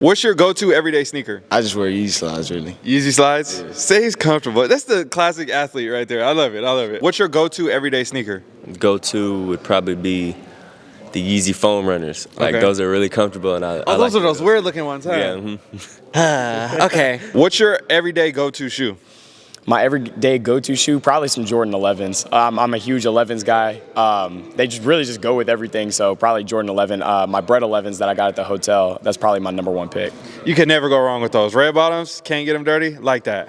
What's your go-to everyday sneaker? I just wear Yeezy slides, really. Yeezy slides? Stays comfortable. That's the classic athlete right there. I love it. I love it. What's your go-to everyday sneaker? Go-to would probably be the Yeezy foam runners. Like Okay. those are really comfortable, and I. Oh, I those like are those weird looking ones, huh? Yeah. mhm. okay. What's your everyday go-to shoe? My everyday go-to shoe, probably some Jordan 11s. Um, I'm a huge 11s guy. Um, they just really just go with everything, so probably Jordan 11. Uh, my Bred 11s that I got at the hotel, that's probably my number one pick. You can never go wrong with those. Red bottoms, can't get them dirty, like that.